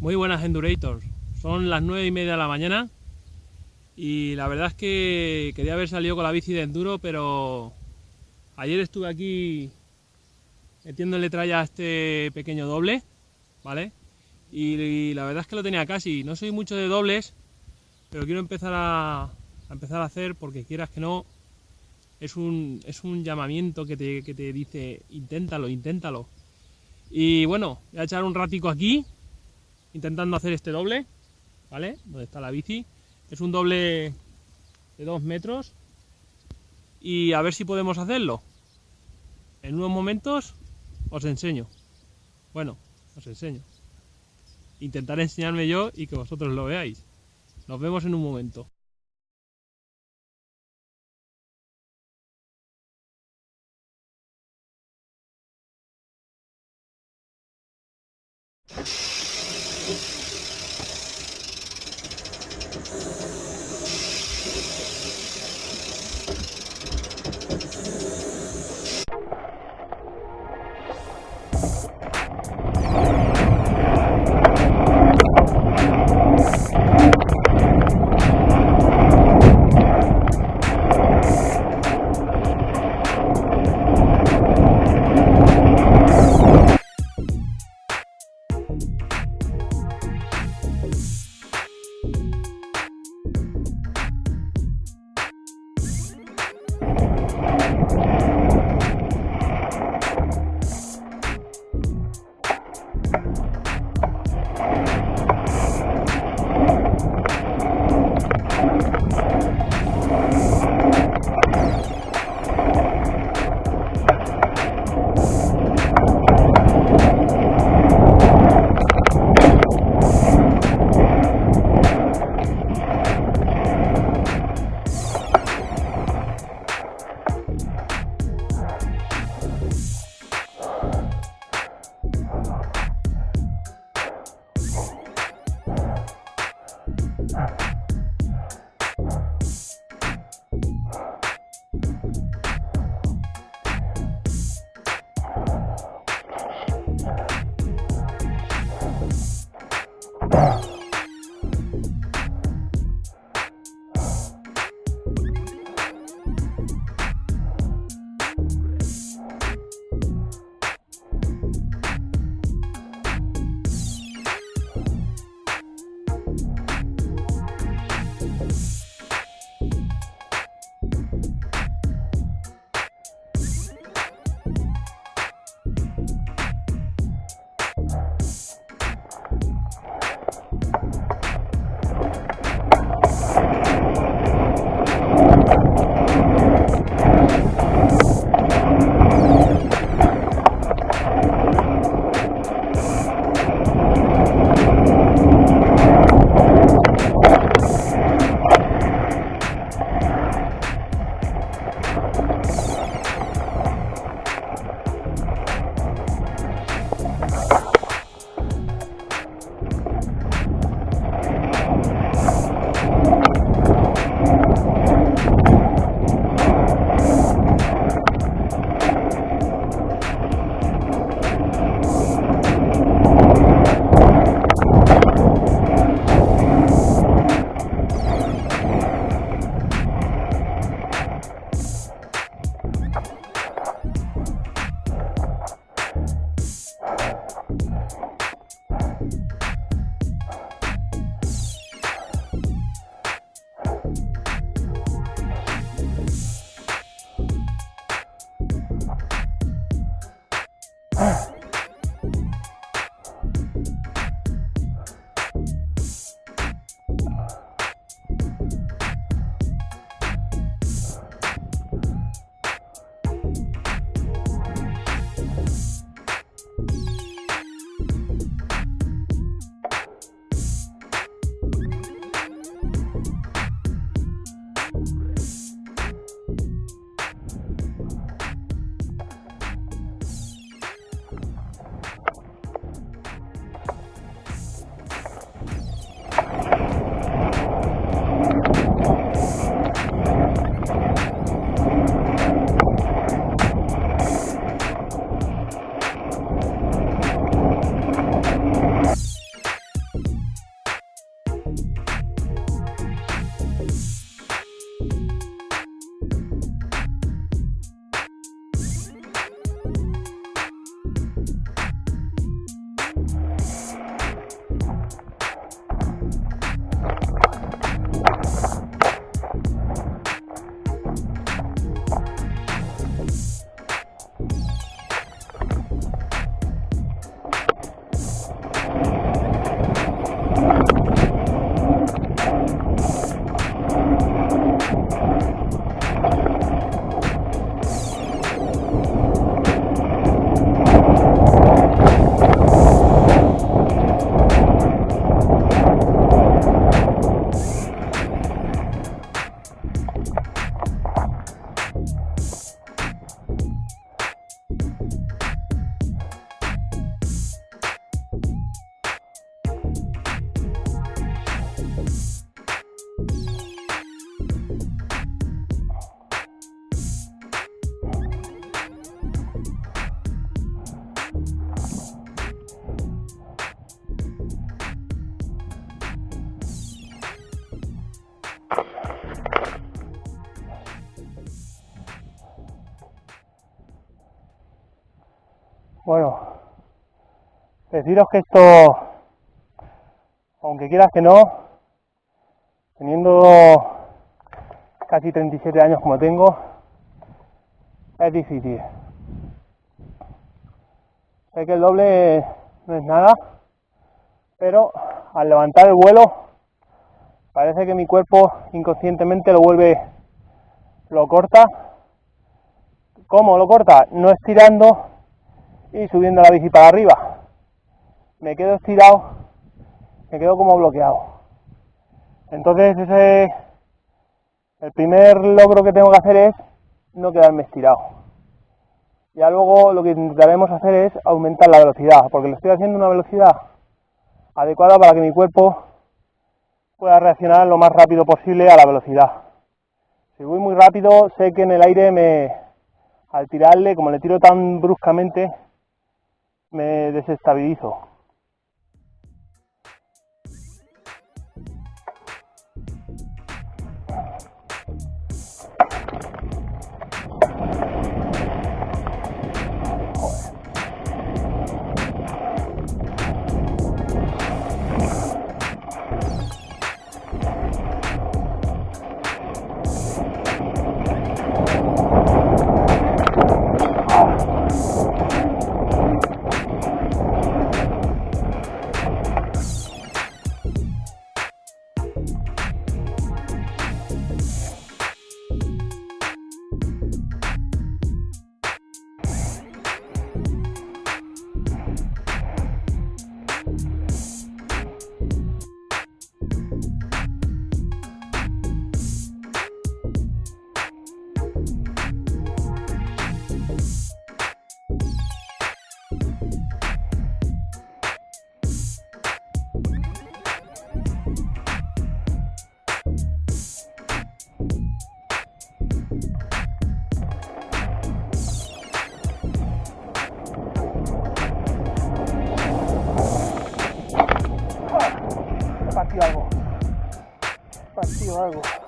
Muy buenas Endurators. Son las nueve y media de la mañana y la verdad es que quería haber salido con la bici de enduro, pero ayer estuve aquí metiéndole tralla a este pequeño doble, ¿vale? Y, la verdad es que lo tenía casi. No soy mucho de dobles, pero quiero empezar a, a empezar a hacer porque quieras que no, es un, es un llamamiento que te, que te dice inténtalo, inténtalo. Y bueno, voy a echar un ratico aquí intentando hacer este doble, ¿vale? Donde está la bici. Es un doble de 2 metros y a ver si podemos hacerlo. En unos momentos os enseño. Bueno, os enseño. Intentaré enseñarme yo y que vosotros lo veáis. Nos vemos en un momento. Bueno, deciros que esto, aunque quieras que no, teniendo casi 37 años como tengo, es difícil. Sé que el doble no es nada, pero al levantar el vuelo parece que mi cuerpo inconscientemente lo vuelve, lo corta. ¿Cómo lo corta? No estirando y subiendo la bici para arriba. Me quedo estirado, me quedo como bloqueado. Entonces ese el primer logro que tengo que hacer es no quedarme estirado. Ya luego lo que intentaremos hacer es aumentar la velocidad, porque le estoy haciendo una velocidad adecuada para que mi cuerpo pueda reaccionar lo más rápido posible a la velocidad. Si voy muy rápido, sé que en el aire me, al tirarle, como le tiro tan bruscamente, me desestabilizo. 아이고.